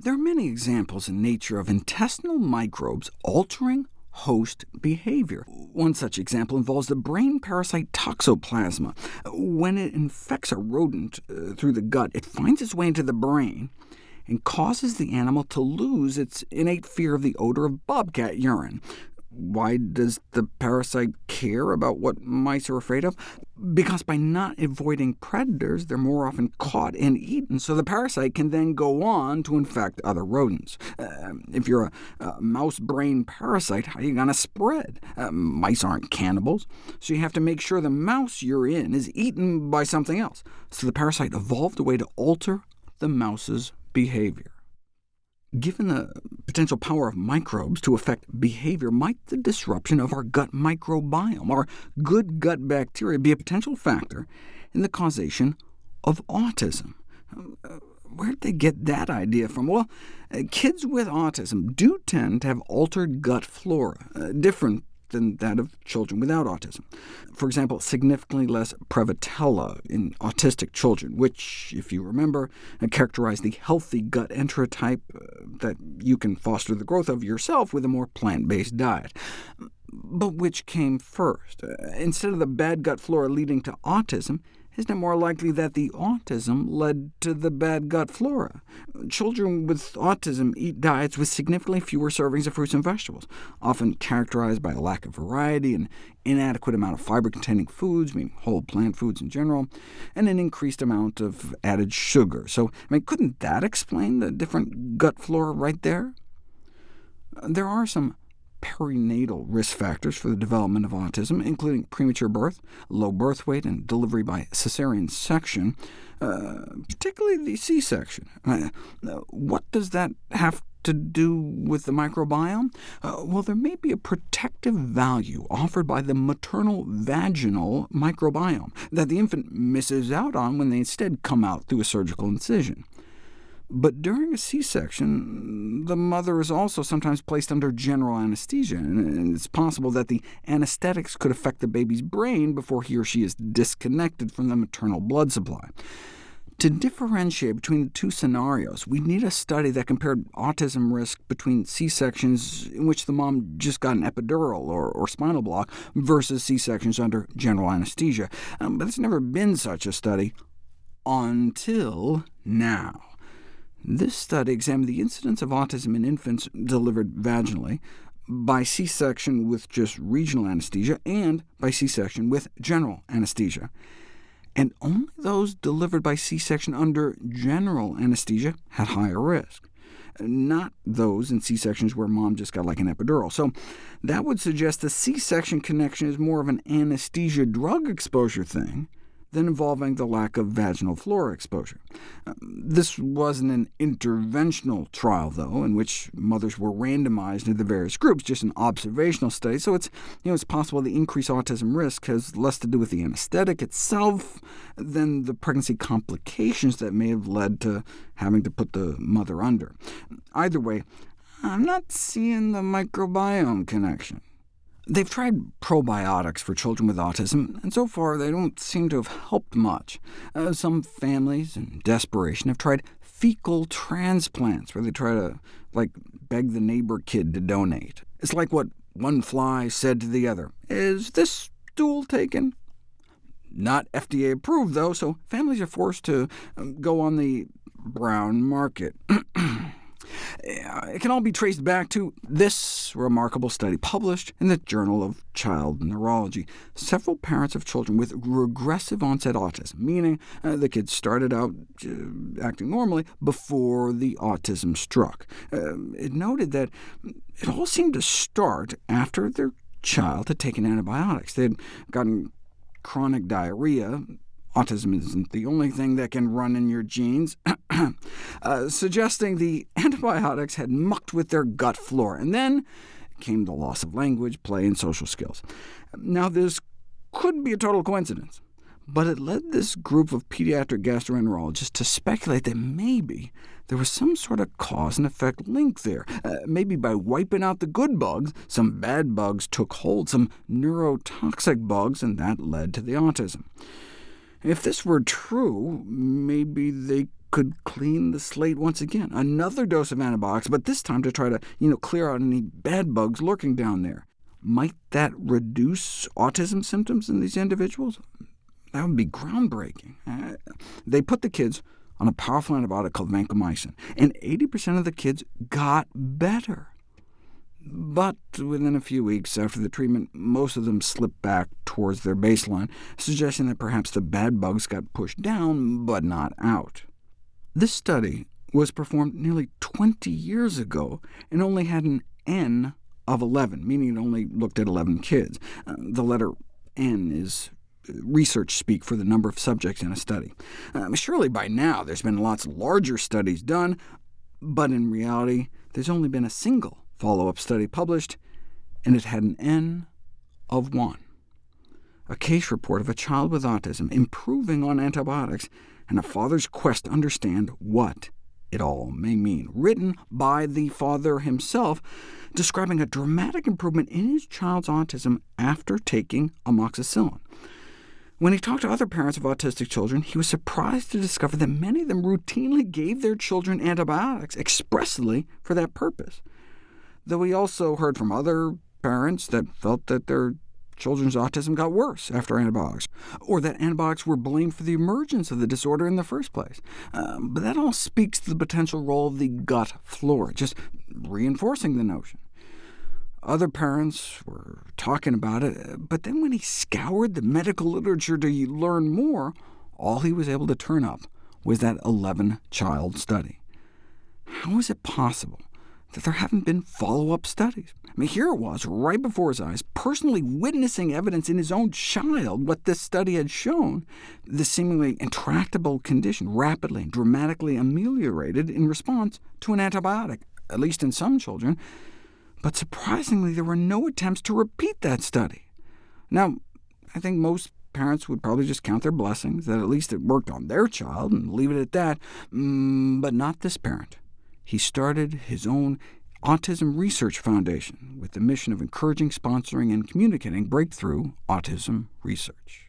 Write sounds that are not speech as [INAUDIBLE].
There are many examples in nature of intestinal microbes altering host behavior. One such example involves the brain parasite toxoplasma. When it infects a rodent uh, through the gut, it finds its way into the brain, and causes the animal to lose its innate fear of the odor of bobcat urine. Why does the parasite care about what mice are afraid of? Because by not avoiding predators, they're more often caught and eaten, so the parasite can then go on to infect other rodents. Uh, if you're a, a, mouse brain parasite, how are you going to spread? Uh, mice aren't cannibals, so you have to make sure the mouse you're in is eaten by something else. So the parasite evolved a way to alter the mouse's behavior. Given the potential power of microbes to affect behavior, might the disruption of our gut microbiome, our good gut bacteria, be a potential factor in the causation of autism? Uh, where did they get that idea from? Well, uh, kids with autism do tend to have altered gut flora, uh, different than that of children without autism. For example, significantly less Prevotella in autistic children, which, if you remember, characterize the healthy gut enterotype uh, that you can foster the growth of yourself with a more plant-based diet. But which came first? Uh, instead of the bad gut flora leading to autism, isn't it more likely that the autism led to the bad gut flora? Children with autism eat diets with significantly fewer servings of fruits and vegetables, often characterized by a lack of variety, an inadequate amount of fiber-containing foods, meaning whole plant foods in general, and an increased amount of added sugar. So, I mean, couldn't that explain the different gut flora right there? There are some perinatal risk factors for the development of autism, including premature birth, low birth weight, and delivery by cesarean section, uh, particularly the C-section. Uh, what does that have to do with the microbiome? Uh, well, there may be a protective value offered by the maternal vaginal microbiome that the infant misses out on when they instead come out through a surgical incision. But during a C-section, the mother is also sometimes placed under general anesthesia, and it's possible that the anesthetics could affect the baby's brain before he or she is disconnected from the maternal blood supply. To differentiate between the two scenarios, we need a study that compared autism risk between C-sections in which the mom just got an epidural or, or spinal block versus C-sections under general anesthesia. Um, but there's never been such a study until now. This study examined the incidence of autism in infants delivered vaginally, by C-section with just regional anesthesia, and by C-section with general anesthesia. And only those delivered by C-section under general anesthesia had higher risk, not those in C-sections where mom just got like an epidural. So that would suggest the C-section connection is more of an anesthesia drug exposure thing, than involving the lack of vaginal flora exposure. Uh, this wasn't an interventional trial, though, in which mothers were randomized into the various groups, just an observational study, so it's, you know, it's possible the increased autism risk has less to do with the anesthetic itself than the pregnancy complications that may have led to having to put the mother under. Either way, I'm not seeing the microbiome connection. They've tried probiotics for children with autism, and so far they don't seem to have helped much. Uh, some families, in desperation, have tried fecal transplants, where they try to like beg the neighbor kid to donate. It's like what one fly said to the other, is this stool taken? Not FDA approved, though, so families are forced to um, go on the brown market. [CLEARS THROAT] It can all be traced back to this remarkable study published in the Journal of Child Neurology. Several parents of children with regressive onset autism, meaning uh, the kids started out uh, acting normally before the autism struck. Uh, it noted that it all seemed to start after their child had taken antibiotics. They had gotten chronic diarrhea, autism isn't the only thing that can run in your genes, [CLEARS THROAT] uh, suggesting the antibiotics had mucked with their gut flora, and then came the loss of language, play, and social skills. Now, this could be a total coincidence, but it led this group of pediatric gastroenterologists to speculate that maybe there was some sort of cause and effect link there. Uh, maybe by wiping out the good bugs, some bad bugs took hold, some neurotoxic bugs, and that led to the autism. If this were true, maybe they could clean the slate once again. Another dose of antibiotics, but this time to try to you know, clear out any bad bugs lurking down there. Might that reduce autism symptoms in these individuals? That would be groundbreaking. Uh, they put the kids on a powerful antibiotic called vancomycin, and 80% of the kids got better. But within a few weeks after the treatment, most of them slipped back towards their baseline, suggesting that perhaps the bad bugs got pushed down, but not out. This study was performed nearly 20 years ago and only had an N of 11, meaning it only looked at 11 kids. Uh, the letter N is research speak for the number of subjects in a study. Um, surely by now there's been lots of larger studies done, but in reality there's only been a single follow-up study published, and it had an N of 1. A case report of a child with autism improving on antibiotics, and a father's quest to understand what it all may mean, written by the father himself, describing a dramatic improvement in his child's autism after taking amoxicillin. When he talked to other parents of autistic children, he was surprised to discover that many of them routinely gave their children antibiotics expressly for that purpose, though we also heard from other parents that felt that their children's autism got worse after antibiotics, or that antibiotics were blamed for the emergence of the disorder in the first place. Um, but that all speaks to the potential role of the gut flora, just reinforcing the notion. Other parents were talking about it, but then when he scoured the medical literature to learn more, all he was able to turn up was that 11-child study. How is it possible that there haven't been follow-up studies? I mean, here it was, right before his eyes, personally witnessing evidence in his own child what this study had shown. The seemingly intractable condition rapidly and dramatically ameliorated in response to an antibiotic, at least in some children, but surprisingly, there were no attempts to repeat that study. Now, I think most parents would probably just count their blessings, that at least it worked on their child, and leave it at that, mm, but not this parent. He started his own Autism Research Foundation with the mission of encouraging, sponsoring, and communicating breakthrough autism research.